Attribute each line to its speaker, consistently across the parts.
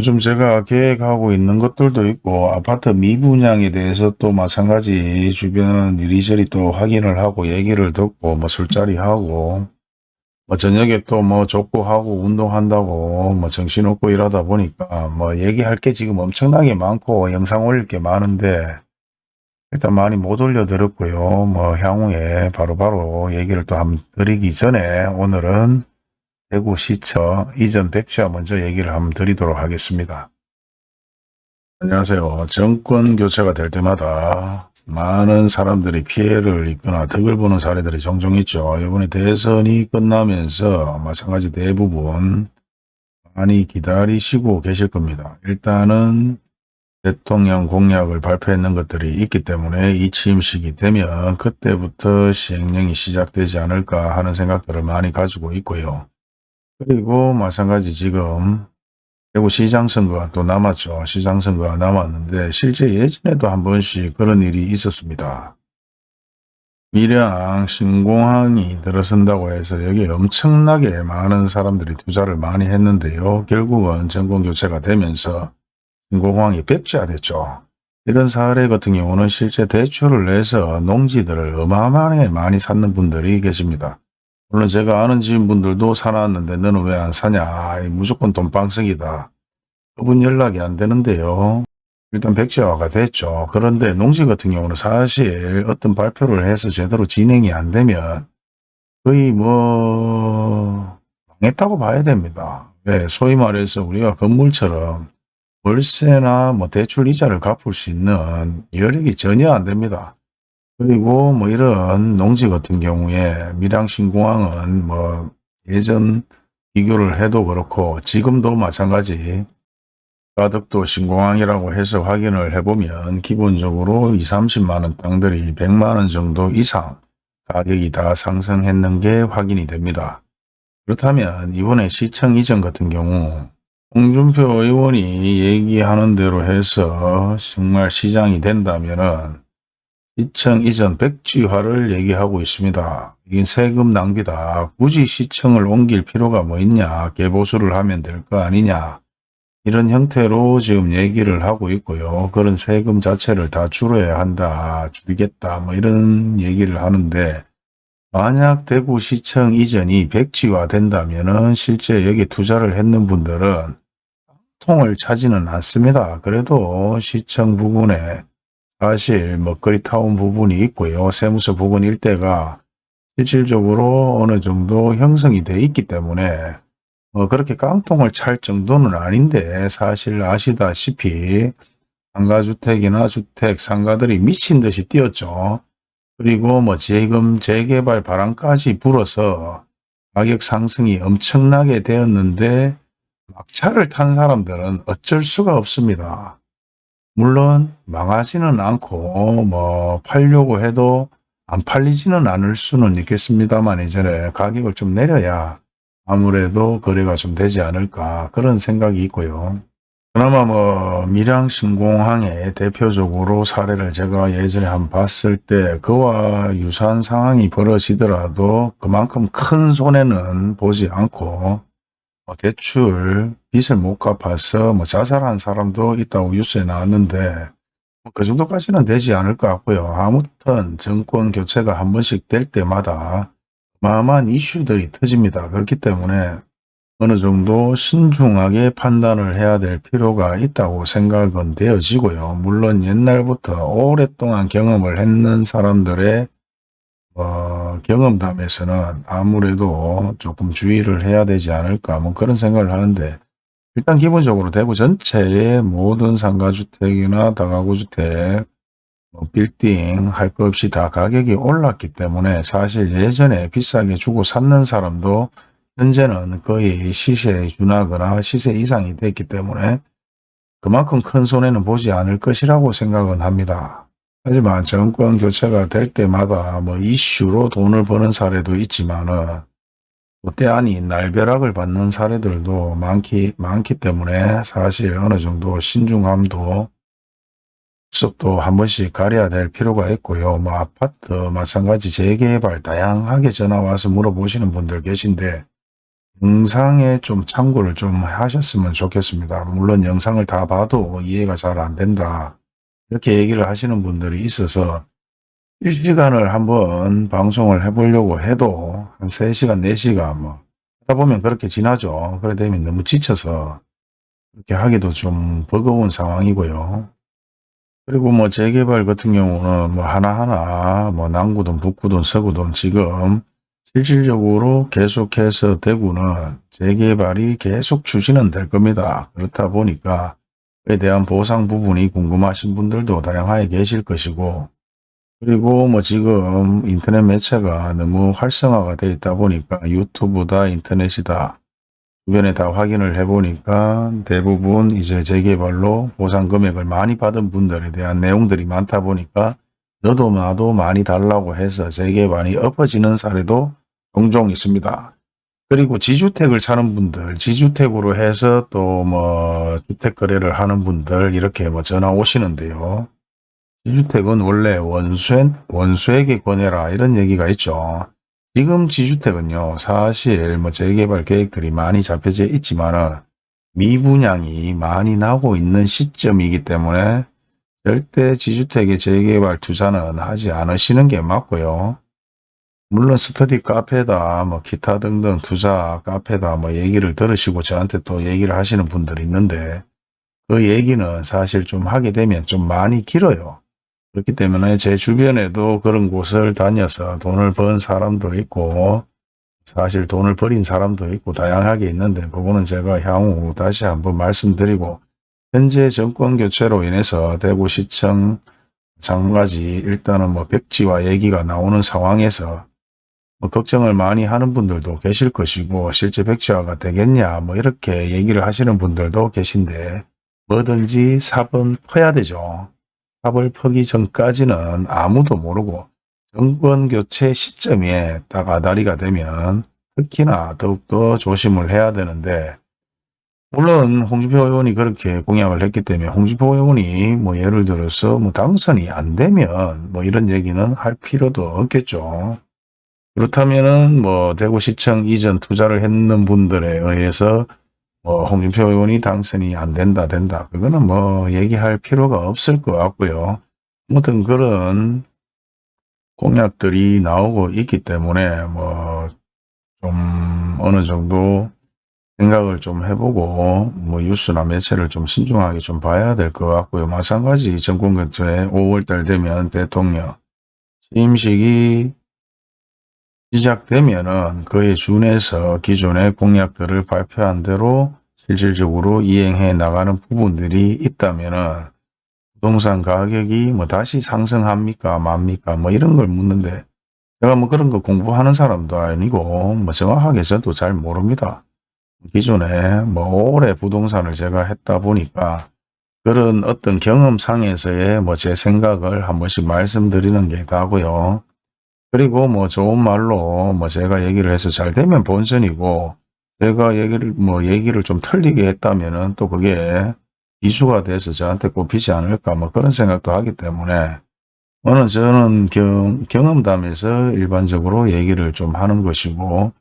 Speaker 1: 요즘 제가 계획하고 있는 것들도 있고 아파트 미분양에 대해서 또 마찬가지 주변 이리저리 또 확인을 하고 얘기를 듣고 뭐 술자리 하고 뭐 저녁에 또 뭐 족구하고 운동한다고 뭐 정신없고 일하다 보니까 뭐 얘기할 게 지금 엄청나게 많고 영상 올릴 게 많은데 일단 많이 못 올려드렸고요. 뭐 향후에 바로바로 얘기를 또 한번 드리기 전에 오늘은 대구시청 이전 백지화 먼저 얘기를 한번 드리도록 하겠습니다. 안녕하세요. 정권 교체가 될 때마다 많은 사람들이 피해를 입거나 덕을 보는 사례들이 종종 있죠. 이번에 대선이 끝나면서 마찬가지 대부분 많이 기다리시고 계실 겁니다. 일단은 대통령 공약을 발표했는 것들이 있기 때문에 이 취임식이 되면 그때부터 시행령이 시작되지 않을까 하는 생각들을 많이 가지고 있고요. 그리고 마찬가지 지금 대구 시장 선거가 또 남았죠. 시장 선거가 남았는데 실제 예전에도 한 번씩 그런 일이 있었습니다. 밀양 신공항이 들어선다고 해서 여기 엄청나게 많은 사람들이 투자를 많이 했는데요. 결국은 정권 교체가 되면서 신공항이 백지화됐죠. 이런 사례 같은 경우는 실제 대출을 내서 농지들을 어마어마하게 많이 샀는 분들이 계십니다. 물론 제가 아는 지인분들도 사놨는데 너는 왜 안 사냐? 무조건 돈방석이다. 그분 연락이 안 되는데요. 일단 백지화가 됐죠. 그런데 농지 같은 경우는 사실 어떤 발표를 해서 제대로 진행이 안 되면 거의 뭐 망했다고 봐야 됩니다. 왜 소위 말해서 우리가 건물처럼 월세나 뭐 대출 이자를 갚을 수 있는 여력이 전혀 안 됩니다 그리고 뭐 이런 농지 같은 경우에 밀양신공항은 뭐 예전 비교를 해도 그렇고 지금도 마찬가지 가덕도 신공항이라고 해서 확인을 해보면 기본적으로 2, 30만원 땅들이 100만원 정도 이상 가격이 다 상승했는 게 확인이 됩니다. 그렇다면 이번에 시청 이전 같은 경우 홍준표 의원이 얘기하는 대로 해서 정말 시장이 된다면 은 시청 이전 백지화를 얘기하고 있습니다. 이게 세금 낭비다. 굳이 시청을 옮길 필요가 뭐 있냐. 개보수를 하면 될 거 아니냐. 이런 형태로 지금 얘기를 하고 있고요. 그런 세금 자체를 다 줄여야 한다. 줄이겠다. 뭐 이런 얘기를 하는데 만약 대구시청 이전이 백지화 된다면 실제 여기 투자를 했는 분들은 통을 차지는 않습니다. 그래도 시청 부분에 사실 먹거리 타운 부분이 있고요. 세무서 부근 일대가 실질적으로 어느 정도 형성이 돼 있기 때문에 뭐 그렇게 깡통을 찰 정도는 아닌데 사실 아시다시피 상가주택이나 주택, 상가들이 미친 듯이 뛰었죠. 그리고 뭐 재금, 재개발 바람까지 불어서 가격 상승이 엄청나게 되었는데 막차를 탄 사람들은 어쩔 수가 없습니다. 물론 망하지는 않고 뭐 팔려고 해도 안 팔리지는 않을 수는 있겠습니다만 이전에 가격을 좀 내려야 아무래도 거래가 좀 되지 않을까 그런 생각이 있고요. 그나마 뭐 밀양신공항의 대표적으로 사례를 제가 예전에 한 봤을 때 그와 유사한 상황이 벌어지더라도 그만큼 큰 손해는 보지 않고 뭐 대출 빚을 못 갚아서 뭐 자살한 사람도 있다고 뉴스에 나왔는데 뭐그 정도까지는 되지 않을 것 같고요. 아무튼 정권 교체가 한 번씩 될 때마다 어마어마한 이슈들이 터집니다. 그렇기 때문에 어느 정도 신중하게 판단을 해야 될 필요가 있다고 생각은 되어지고요. 물론 옛날부터 오랫동안 경험을 했는 사람들의 어, 경험담에서는 아무래도 조금 주의를 해야 되지 않을까 뭐 그런 생각을 하는데 일단 기본적으로 대구 전체의 모든 상가주택이나 다가구주택, 뭐 빌딩 할 것 없이 다 가격이 올랐기 때문에 사실 예전에 비싸게 주고 샀는 사람도 현재는 거의 시세에 준하거나 시세 이상이 됐기 때문에 그만큼 큰 손해는 보지 않을 것이라고 생각은 합니다. 하지만 정권 교체가 될 때마다 뭐 이슈로 돈을 버는 사례도 있지만은 아니 날벼락을 받는 사례들도 많기 많기 때문에 사실 어느 정도 신중함도 습도 한 번씩 가려야 될 필요가 있고요. 뭐 아파트 마찬가지 재개발 다양하게 전화 와서 물어보시는 분들 계신데 영상에 좀 참고를 좀 하셨으면 좋겠습니다. 물론 영상을 다 봐도 이해가 잘 안 된다. 이렇게 얘기를 하시는 분들이 있어서 실시간을 한번 방송을 해보려고 해도 한 3시간, 4시간 뭐 하다 보면 그렇게 지나죠. 그래 되면 너무 지쳐서 그렇게 하기도 좀 버거운 상황이고요. 그리고 뭐 재개발 같은 경우는 뭐 하나하나 뭐 남구든 북구든 서구든 지금 실질적으로 계속해서 대구는 재개발이 계속 추진은 될 겁니다. 그렇다 보니까 그에 대한 보상 부분이 궁금하신 분들도 다양하게 계실 것이고 그리고 뭐 지금 인터넷 매체가 너무 활성화가 되어 있다 보니까 유튜브다 인터넷이다 주변에 다 확인을 해보니까 대부분 이제 재개발로 보상 금액을 많이 받은 분들에 대한 내용들이 많다 보니까 너도 나도 많이 달라고 해서 재개발이 엎어지는 사례도 종종 있습니다. 그리고 지주택을 사는 분들, 지주택으로 해서 또 뭐 주택 거래를 하는 분들 이렇게 뭐 전화 오시는데요. 지주택은 원래 원수에, 원수에게 권해라 이런 얘기가 있죠. 지금 지주택은요. 사실 뭐 재개발 계획들이 많이 잡혀져 있지만은 미분양이 많이 나고 있는 시점이기 때문에 절대 지주택의 재개발 투자는 하지 않으시는 게 맞고요. 물론 스터디 카페다 뭐 기타 등등 투자 카페다 뭐 얘기를 들으시고 저한테 또 얘기를 하시는 분들이 있는데 그 얘기는 사실 좀 하게 되면 좀 많이 길어요. 그렇기 때문에 제 주변에도 그런 곳을 다녀서 돈을 번 사람도 있고 사실 돈을 버린 사람도 있고 다양하게 있는데 그거는 제가 향후 다시 한번 말씀드리고 현재 정권 교체로 인해서 대구시청 장가지 일단은 뭐 백지와 얘기가 나오는 상황에서 뭐 걱정을 많이 하는 분들도 계실 것이고 실제 백지화가 되겠냐 뭐 이렇게 얘기를 하시는 분들도 계신데 뭐든지 삽은 퍼야 되죠. 삽을 퍼기 전까지는 아무도 모르고 정권 교체 시점에 딱 아다리가 되면 특히나 더욱더 조심을 해야 되는데 물론 홍준표 의원이 그렇게 공약을 했기 때문에 홍준표 의원이 뭐 예를 들어서 뭐 당선이 안 되면 뭐 이런 얘기는 할 필요도 없겠죠. 그렇다면은 뭐 대구시청 이전 투자를 했는 분들에 의해서 뭐 홍준표 의원이 당선이 안 된다 된다 그거는 뭐 얘기할 필요가 없을 것 같고요. 아무튼 그런 공약들이 나오고 있기 때문에 뭐 좀 어느 정도 생각을 좀 해보고 뭐 뉴스나 매체를 좀 신중하게 좀 봐야 될 것 같고요. 마찬가지 정권교체 5월달 되면 대통령 취임식이 시작되면은 그에 준해서 기존의 공약들을 발표한 대로 실질적으로 이행해 나가는 부분들이 있다면은 부동산 가격이 뭐 다시 상승합니까 맙니까 뭐 이런 걸 묻는데 제가 뭐 그런 거 공부하는 사람도 아니고 뭐 정확하게 저도 잘 모릅니다. 기존에 뭐 오래 부동산을 제가 했다 보니까 그런 어떤 경험상에서의 뭐 제 생각을 한 번씩 말씀드리는 게 다고요. 그리고 뭐 좋은 말로 뭐 제가 얘기를 해서 잘 되면 본선이고 제가 얘기를 뭐 얘기를 좀 틀리게 했다면은 또 그게 이슈가 돼서 저한테 꼽히지 않을까 뭐 그런 생각도 하기 때문에 오늘 저는 경, 경험담에서 일반적으로 얘기를 좀 하는 것이고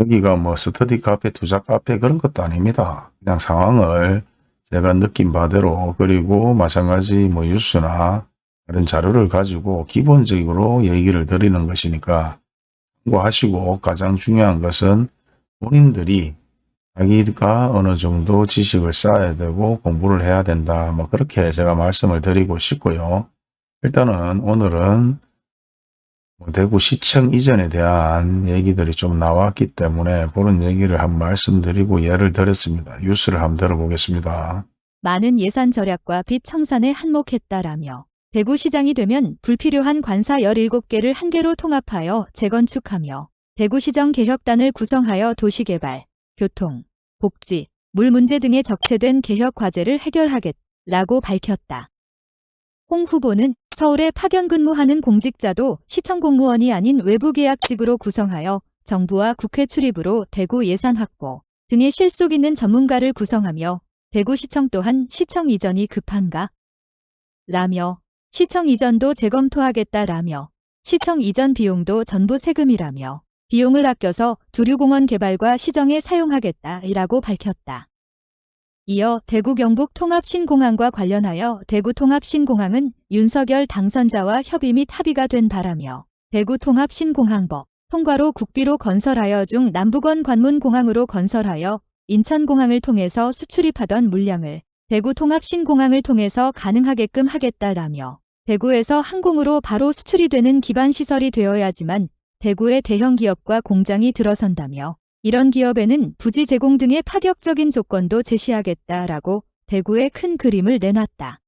Speaker 1: 여기가 뭐 스터디 카페, 투자 카페 그런 것도 아닙니다. 그냥 상황을 제가 느낀 바대로 그리고 마찬가지 뭐 뉴스나 그런 자료를 가지고 기본적으로 얘기를 드리는 것이니까 참고하시고 가장 중요한 것은 본인들이 자기가 어느 정도 지식을 쌓아야 되고 공부를 해야 된다. 뭐 그렇게 제가 말씀을 드리고 싶고요. 일단은 오늘은 뭐 대구 시청 이전에 대한 얘기들이 좀 나왔기 때문에 그런 얘기를 한번 말씀드리고 예를 들었습니다. 뉴스를 한번 들어보겠습니다.
Speaker 2: 많은 예산 절약과 빚 청산에 한몫했다라며 대구시장이 되면 불필요한 관사 17개를 한 개로 통합하여 재건축하며 대구시정 개혁단을 구성하여 도시개발, 교통, 복지, 물 문제 등에 적체된 개혁 과제를 해결하겠라고 밝혔다. 홍 후보는 서울에 파견 근무하는 공직자도 시청 공무원이 아닌 외부 계약직으로 구성하여 정부와 국회 출입으로 대구 예산 확보 등의 실속 있는 전문가를 구성하며 대구시청 또한 시청 이전이 급한가? 라며 시청 이전도 재검토하겠다라며 시청 이전 비용도 전부 세금이라며 비용을 아껴서 두류공원 개발과 시정에 사용하겠다라고 밝혔다. 이어 대구 경북 통합신공항과 관련하여 대구 통합신공항은 윤석열 당선자와 협의 및 합의가 된 바라며 대구 통합신공항법 통과로 국비로 건설하여 중 남북원 관문공항으로 건설하여 인천공항을 통해서 수출입하던 물량을 대구 통합신공항을 통해서 가능하게끔 하겠다라며 대구에서 항공으로 바로 수출이 되는 기반 시설이 되어야지만 대구의 대형 기업과 공장이 들어선다며 이런 기업에는 부지 제공 등의 파격적인 조건도 제시하겠다라고 대구의 큰 그림을 내놨다.